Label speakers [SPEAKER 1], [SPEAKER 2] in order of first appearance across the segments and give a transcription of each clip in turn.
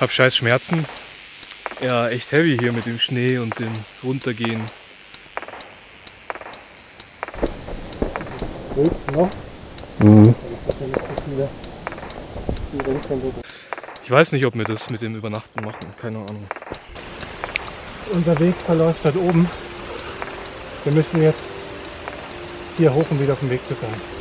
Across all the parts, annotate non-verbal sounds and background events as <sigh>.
[SPEAKER 1] Hab scheiß Schmerzen. Ja, echt heavy hier mit dem Schnee und dem Runtergehen.
[SPEAKER 2] Mhm.
[SPEAKER 1] Ich weiß nicht, ob wir das mit dem Übernachten machen. Keine Ahnung.
[SPEAKER 2] Unser Weg verläuft dort oben. Wir müssen jetzt hier hoch, um wieder auf dem Weg zu sein.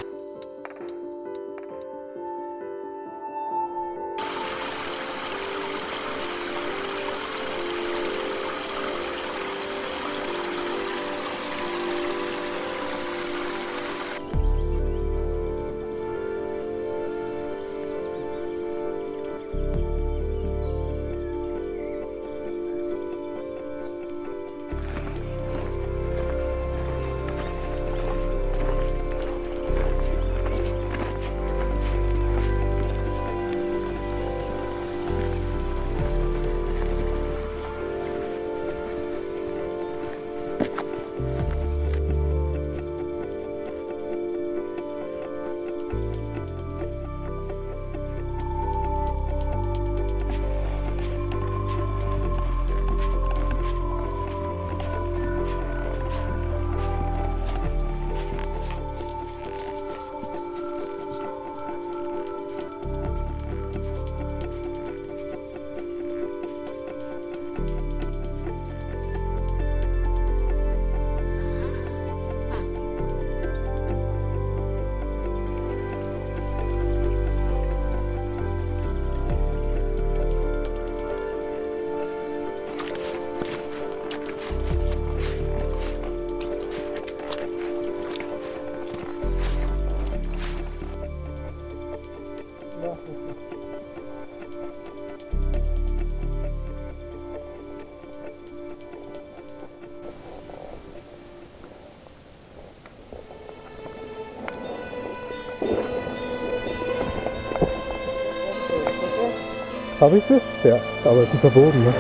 [SPEAKER 2] Habe ich das? Ja, aber es ist verboten. Ne?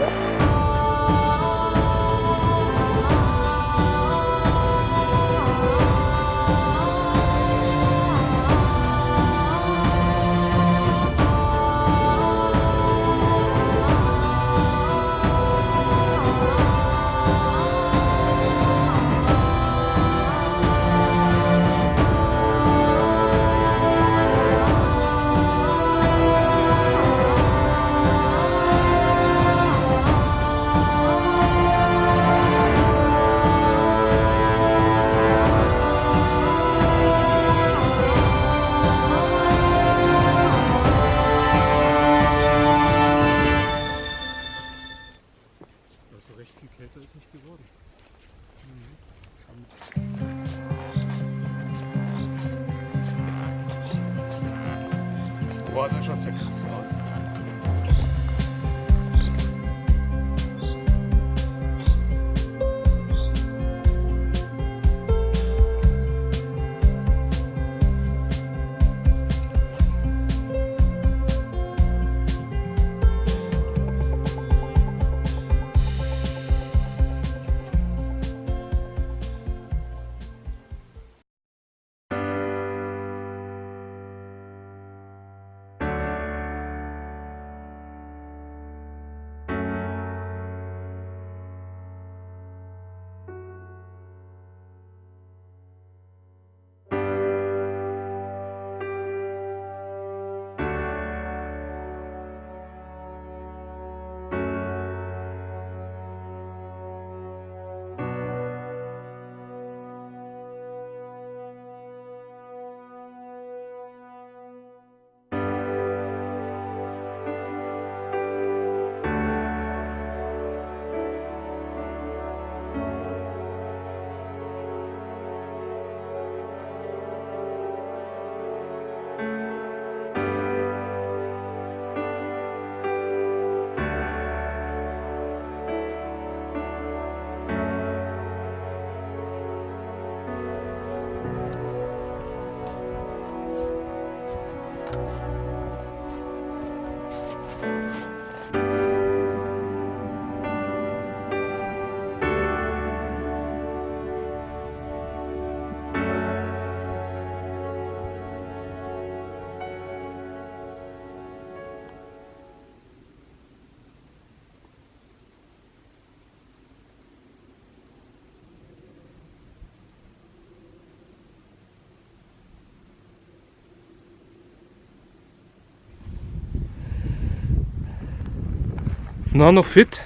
[SPEAKER 1] Na, noch fit?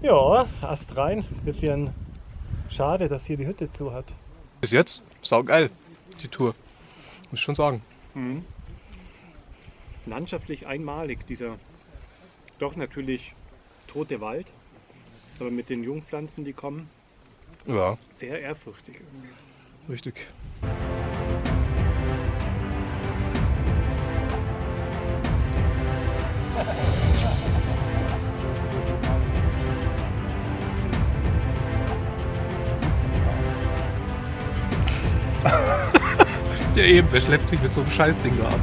[SPEAKER 2] Ja, Ast rein. Bisschen schade, dass hier die Hütte zu hat.
[SPEAKER 1] Bis jetzt? Saugeil, die Tour. Muss ich schon sagen.
[SPEAKER 2] Mhm. Landschaftlich einmalig, dieser doch natürlich tote Wald, aber mit den Jungpflanzen, die kommen,
[SPEAKER 1] Ja,
[SPEAKER 2] sehr ehrfurchtig.
[SPEAKER 1] richtig. <laughs> ja eben, wer schleppt sich mit so einem Scheißding da ab?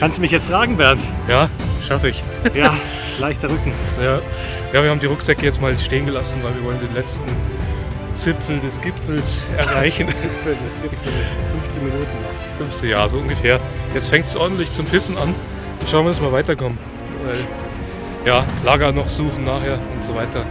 [SPEAKER 2] Kannst du mich jetzt fragen, Bernd?
[SPEAKER 1] Ja, schaffe ich.
[SPEAKER 2] Ja, leichter Rücken.
[SPEAKER 1] Ja. ja, wir haben die Rucksäcke jetzt mal stehen gelassen, weil wir wollen den letzten Zipfel des Gipfels erreichen.
[SPEAKER 2] Das gibt 15 Minuten noch.
[SPEAKER 1] 15 Jahre, so ungefähr. Jetzt fängt es ordentlich zum Pissen an. Schauen wir, dass wir weiterkommen. Weil, ja, Lager noch suchen nachher und so weiter.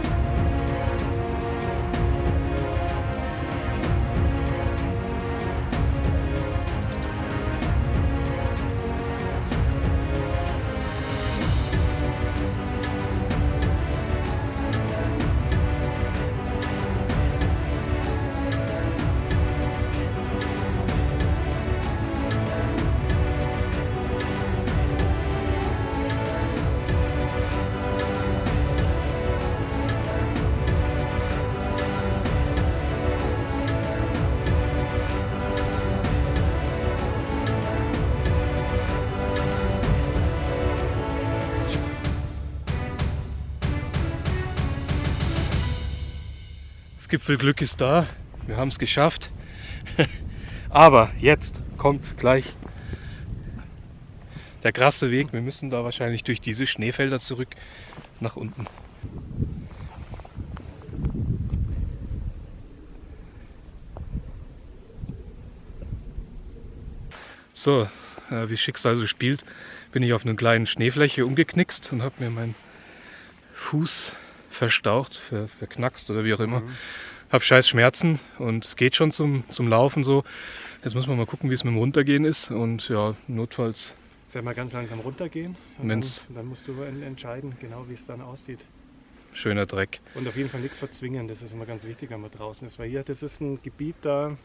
[SPEAKER 1] Gipfelglück ist da. Wir haben es geschafft. <laughs> Aber jetzt kommt gleich der krasse Weg. Wir müssen da wahrscheinlich durch diese Schneefelder zurück nach unten. So, äh, wie Schicksal so spielt, bin ich auf einer kleinen Schneefläche umgeknickst und habe mir meinen Fuß verstaucht, ver, verknackst oder wie auch immer. Hab scheiß Schmerzen und es geht schon zum, zum Laufen so. Jetzt muss man mal gucken, wie es mit dem Runtergehen ist und ja, notfalls
[SPEAKER 2] Soll mal ganz langsam runtergehen und dann,
[SPEAKER 1] Wenn's-
[SPEAKER 2] dann musst du en- entscheiden, genau wie es dann aussieht.
[SPEAKER 1] schöner Dreck.
[SPEAKER 2] Und auf jeden Fall nichts verzwingen, das ist immer ganz wichtig, wenn man draußen ist. Weil hier, das ist ein Gebiet, da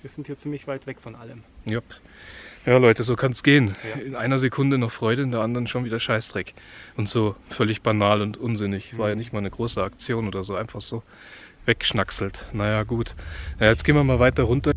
[SPEAKER 2] wir sind hier ziemlich weit weg von allem.
[SPEAKER 1] Jupp. Ja Leute, so kann es gehen.
[SPEAKER 2] Ja.
[SPEAKER 1] In einer Sekunde noch Freude, in der anderen schon wieder Scheißdreck. Und so völlig banal und unsinnig. War ja
[SPEAKER 2] Mhm.
[SPEAKER 1] nicht mal eine große Aktion oder so, einfach so weggeschnackselt. Naja, gut. Ja, jetzt gehen wir mal weiter runter.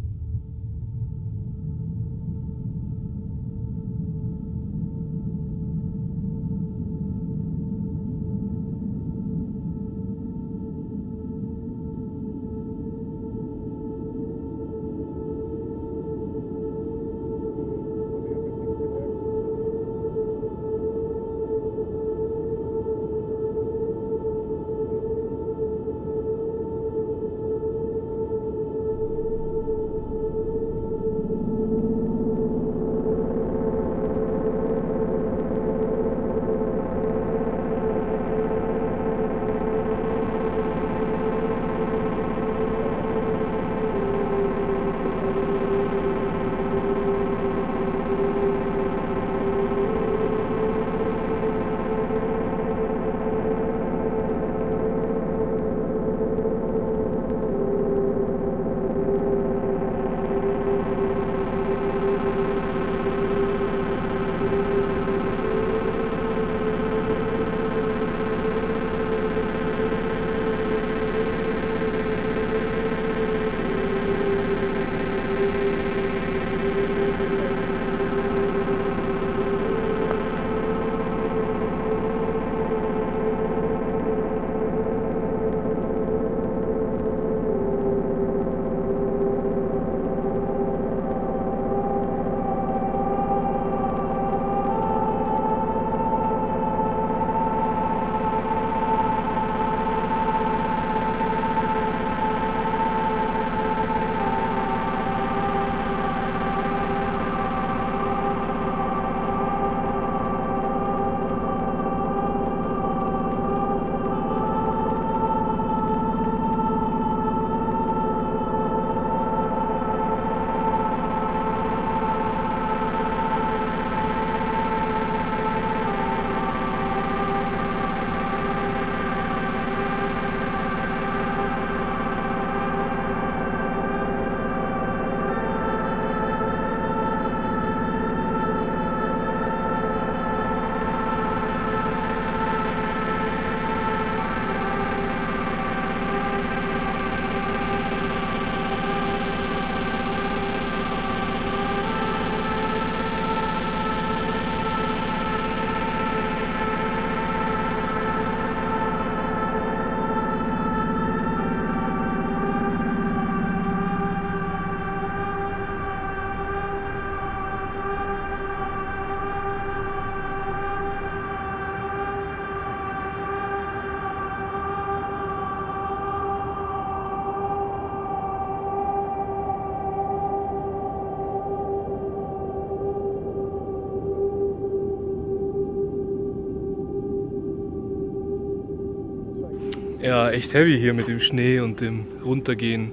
[SPEAKER 1] Ja, echt heavy hier mit dem Schnee und dem Runtergehen.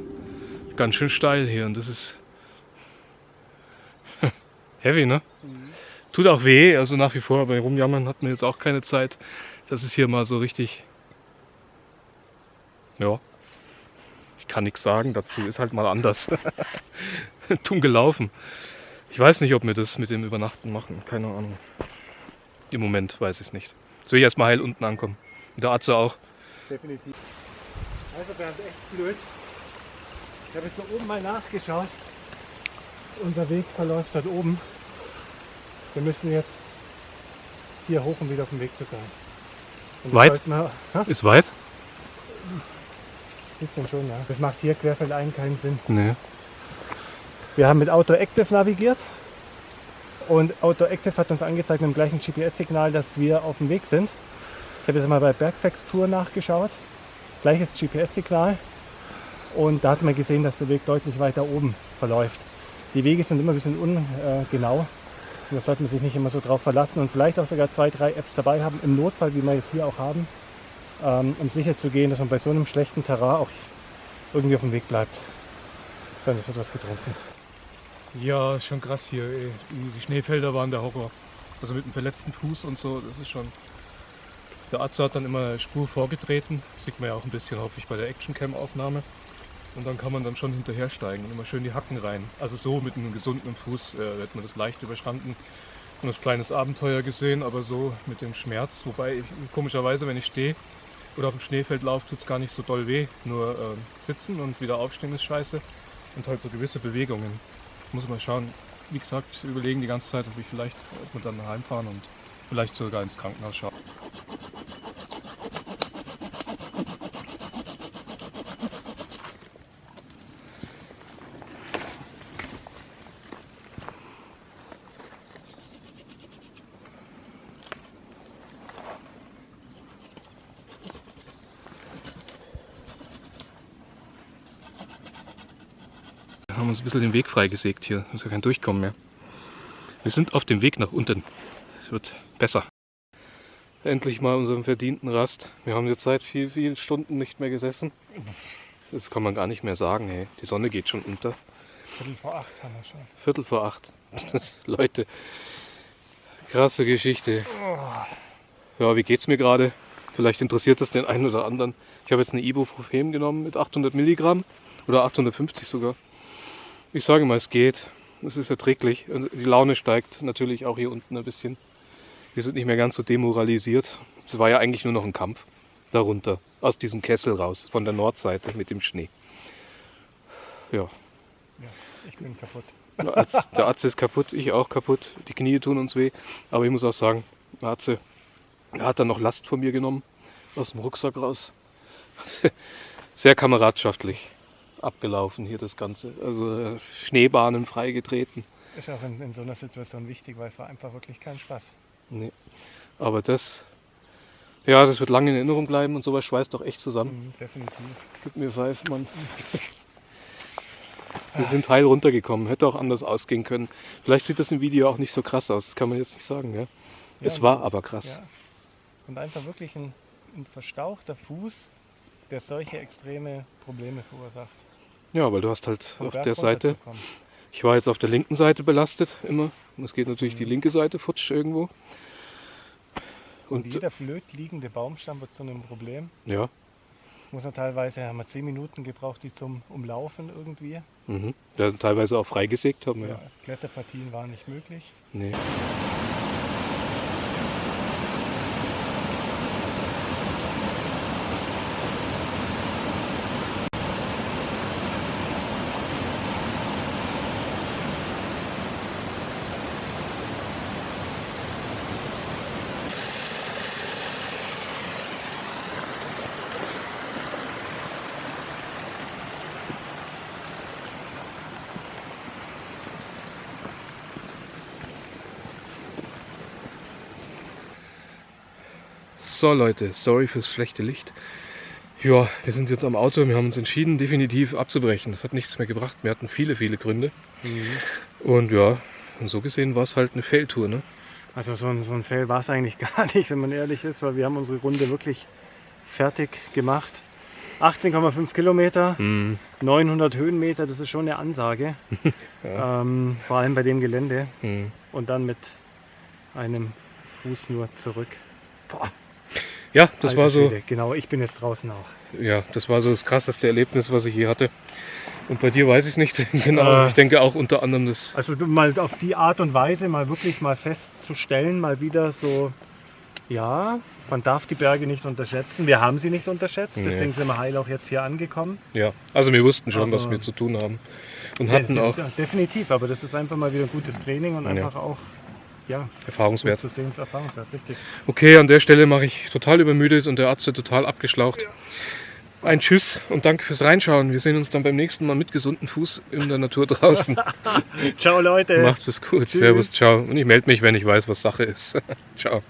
[SPEAKER 1] Ganz schön steil hier und das ist <laughs> heavy, ne? Mhm. Tut auch weh, also nach wie vor, aber rumjammern hat man jetzt auch keine Zeit. Das ist hier mal so richtig. Ja. Ich kann nichts sagen dazu, ist halt mal anders. <laughs> Dumm gelaufen. Ich weiß nicht, ob wir das mit dem Übernachten machen, keine Ahnung. Im Moment weiß ich es nicht. Soll ich erstmal heil unten ankommen. Und der Atze auch.
[SPEAKER 2] Definitiv. Also Bernd, echt blöd. Ich habe jetzt so oben mal nachgeschaut. Unser Weg verläuft dort oben. Wir müssen jetzt hier hoch, um wieder auf dem Weg zu sein.
[SPEAKER 1] weit? Wir, Ist weit?
[SPEAKER 2] Bisschen schon, ja. Das macht hier querfeldein keinen Sinn.
[SPEAKER 1] Nee.
[SPEAKER 2] Wir haben mit Auto Active navigiert und Auto Active hat uns angezeigt mit dem gleichen GPS-Signal, dass wir auf dem Weg sind. Ich habe jetzt mal bei Bergfax Tour nachgeschaut. Gleiches GPS-Signal. Und da hat man gesehen, dass der Weg deutlich weiter oben verläuft. Die Wege sind immer ein bisschen ungenau. Da sollte man sich nicht immer so drauf verlassen und vielleicht auch sogar zwei, drei Apps dabei haben, im Notfall, wie wir es hier auch haben, ähm, um sicher zu gehen, dass man bei so einem schlechten Terrain auch irgendwie auf dem Weg bleibt. Dann ist etwas getrunken.
[SPEAKER 1] Ja, schon krass hier. Ey. Die Schneefelder waren der Horror. Also mit einem verletzten Fuß und so, das ist schon. Der Arzt hat dann immer eine Spur vorgetreten. Das sieht man ja auch ein bisschen, hoffe ich, bei der Actioncam-Aufnahme. Und dann kann man dann schon hinterhersteigen und immer schön die Hacken rein. Also so mit einem gesunden Fuß äh, wird man das leicht überstanden und das kleines Abenteuer gesehen, aber so mit dem Schmerz. Wobei ich, komischerweise, wenn ich stehe oder auf dem Schneefeld laufe, tut es gar nicht so doll weh. Nur äh, sitzen und wieder aufstehen ist scheiße. Und halt so gewisse Bewegungen. Muss man schauen. Wie gesagt, überlegen die ganze Zeit, ob ich vielleicht, ob wir dann heimfahren und vielleicht sogar ins Krankenhaus schauen. Den Weg freigesägt hier. Es ist ja kein Durchkommen mehr. Wir sind auf dem Weg nach unten. Es wird besser. Endlich mal unseren verdienten Rast. Wir haben jetzt seit vielen, vielen Stunden nicht mehr gesessen. Das kann man gar nicht mehr sagen. Hey. Die Sonne geht schon unter.
[SPEAKER 2] Viertel vor acht haben wir schon.
[SPEAKER 1] Viertel vor acht. <laughs> Leute, krasse Geschichte. Ja, wie geht's mir gerade? Vielleicht interessiert das den einen oder anderen. Ich habe jetzt eine Ibuprofen genommen mit 800 Milligramm oder 850 sogar. Ich sage mal, es geht. Es ist erträglich. Also die Laune steigt natürlich auch hier unten ein bisschen. Wir sind nicht mehr ganz so demoralisiert. Es war ja eigentlich nur noch ein Kampf darunter, aus diesem Kessel raus, von der Nordseite mit dem Schnee. Ja.
[SPEAKER 2] ja ich bin kaputt.
[SPEAKER 1] Der Arzt, der Arzt ist kaputt, ich auch kaputt. Die Knie tun uns weh. Aber ich muss auch sagen, der Arzt er hat dann noch Last von mir genommen, aus dem Rucksack raus. <laughs> Sehr kameradschaftlich abgelaufen hier das Ganze. Also äh, Schneebahnen freigetreten.
[SPEAKER 2] Ist auch in, in, so einer Situation wichtig, weil es war einfach wirklich kein Spaß.
[SPEAKER 1] Nee. Aber das, ja, das wird lange in Erinnerung bleiben und sowas schweißt doch echt zusammen.
[SPEAKER 2] Mhm, definitiv.
[SPEAKER 1] Gib mir Pfeife, Mann. <laughs> Wir sind heil runtergekommen, hätte auch anders ausgehen können. Vielleicht sieht das im Video auch nicht so krass aus, das kann man jetzt nicht sagen. Ja? ja es war aber krass. Ja.
[SPEAKER 2] Und einfach wirklich ein, ein verstauchter Fuß, der solche extreme Probleme verursacht.
[SPEAKER 1] Ja, weil du hast halt auf der Seite, ich war jetzt auf der linken Seite belastet immer. Und es geht natürlich mhm. die linke Seite futsch irgendwo.
[SPEAKER 2] Und, Und jeder blöd liegende Baumstamm wird zu einem Problem.
[SPEAKER 1] Ja.
[SPEAKER 2] Muss man teilweise, haben wir zehn Minuten gebraucht, die zum Umlaufen irgendwie.
[SPEAKER 1] Mhm. Ja, teilweise auch freigesägt haben wir. Ja,
[SPEAKER 2] Kletterpartien waren nicht möglich.
[SPEAKER 1] Nee. So Leute, sorry fürs schlechte Licht. Ja, wir sind jetzt am Auto, wir haben uns entschieden, definitiv abzubrechen. Das hat nichts mehr gebracht. Wir hatten viele, viele Gründe. Mhm. Und ja, und so gesehen war es halt eine Feldtour, ne?
[SPEAKER 2] Also so ein, so ein Fail war es eigentlich <laughs> gar nicht, wenn man ehrlich ist, weil wir haben unsere Runde wirklich fertig gemacht. 18,5 Kilometer,
[SPEAKER 1] Hm.
[SPEAKER 2] 900 Höhenmeter, das ist schon eine Ansage. <laughs> ähm, vor allem bei dem Gelände.
[SPEAKER 1] Hm.
[SPEAKER 2] Und dann mit einem Fuß nur zurück. Boah,
[SPEAKER 1] Ja, das
[SPEAKER 2] alter
[SPEAKER 1] war so,
[SPEAKER 2] Schwede. Genau, ich bin jetzt draußen auch.
[SPEAKER 1] ja, das war so das krasseste Erlebnis, was ich je hatte. Und bei dir weiß ich nicht <laughs> genau.
[SPEAKER 2] Äh.
[SPEAKER 1] ich denke auch unter anderem das.
[SPEAKER 2] Also mal auf die Art und Weise mal wirklich mal festzustellen, mal wieder so, ja, man darf die Berge nicht unterschätzen. Wir haben sie nicht unterschätzt,
[SPEAKER 1] Nee.
[SPEAKER 2] deswegen sind wir heil auch jetzt hier angekommen.
[SPEAKER 1] Ja, also wir wussten schon, was
[SPEAKER 2] Aber-
[SPEAKER 1] wir zu tun haben. Und hatten
[SPEAKER 2] Ja,
[SPEAKER 1] auch
[SPEAKER 2] definitiv, aber das ist einfach mal wieder ein gutes Training und
[SPEAKER 1] Ja.
[SPEAKER 2] einfach auch, ja,
[SPEAKER 1] Erfahrungswert.
[SPEAKER 2] zu sehen, Erfahrungswert, richtig.
[SPEAKER 1] Okay, an der Stelle mache ich total übermüdet und der Arzt ist total abgeschlaucht. Ein Tschüss und danke fürs Reinschauen. Wir sehen uns dann beim nächsten Mal mit gesundem Fuß in der Natur draußen. <laughs>
[SPEAKER 2] Ciao Leute!
[SPEAKER 1] Macht's es gut.
[SPEAKER 2] Tschüss.
[SPEAKER 1] Servus, ciao. Und ich melde mich, wenn ich weiß, was Sache ist. <laughs> ciao.